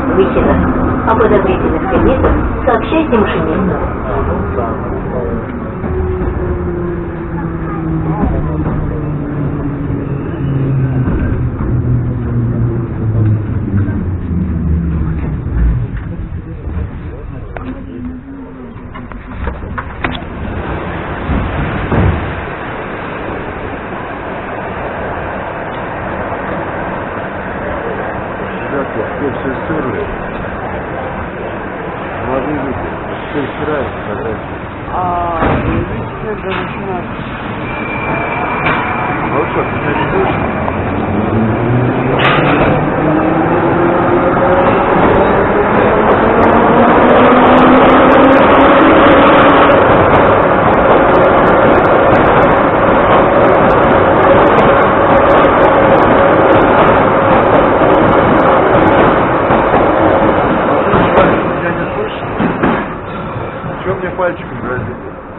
форме выхера. О подозрительных предметах сообщайте машинисту. Ребята, все все стерли. Молодые люди, все стирают фотографии. А, видите, даже начинать. Ну что, ты Чего мне пальчиком грозит?